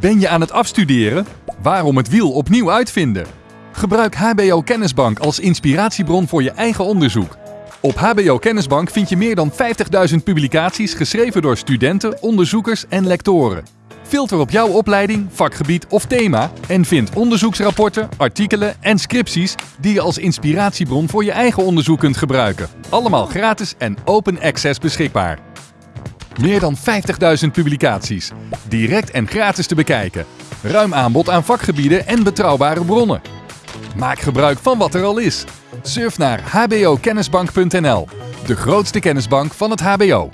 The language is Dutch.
Ben je aan het afstuderen? Waarom het wiel opnieuw uitvinden? Gebruik HBO Kennisbank als inspiratiebron voor je eigen onderzoek. Op HBO Kennisbank vind je meer dan 50.000 publicaties geschreven door studenten, onderzoekers en lectoren. Filter op jouw opleiding, vakgebied of thema en vind onderzoeksrapporten, artikelen en scripties die je als inspiratiebron voor je eigen onderzoek kunt gebruiken. Allemaal gratis en open access beschikbaar. Meer dan 50.000 publicaties. Direct en gratis te bekijken. Ruim aanbod aan vakgebieden en betrouwbare bronnen. Maak gebruik van wat er al is. Surf naar hbokennisbank.nl, de grootste kennisbank van het HBO.